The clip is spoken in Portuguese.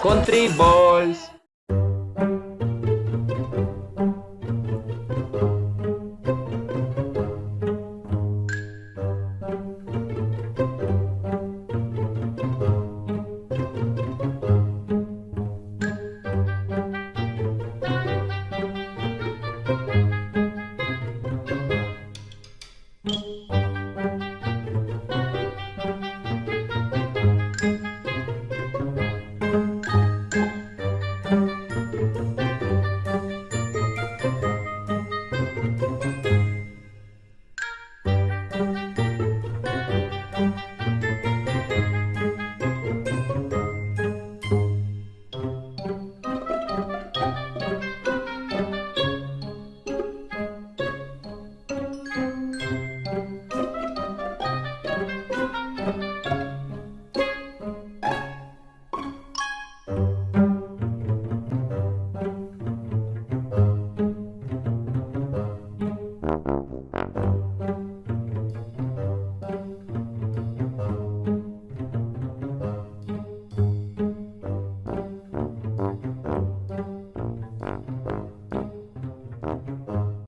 Country Balls.